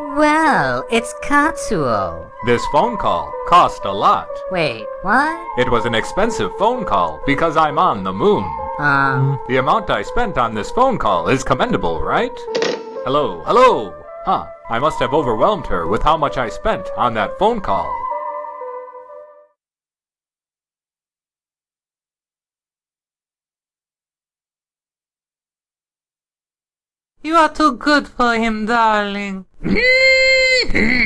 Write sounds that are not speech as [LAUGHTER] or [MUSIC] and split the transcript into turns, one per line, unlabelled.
Well, it's Katsuo.
This phone call cost a lot.
Wait, what?
It was an expensive phone call because I'm on the moon.
Um,
The amount I spent on this phone call is commendable, right? Hello, hello! Huh, I must have overwhelmed her with how much I spent on that phone call.
You are too good for him, darling. [LAUGHS]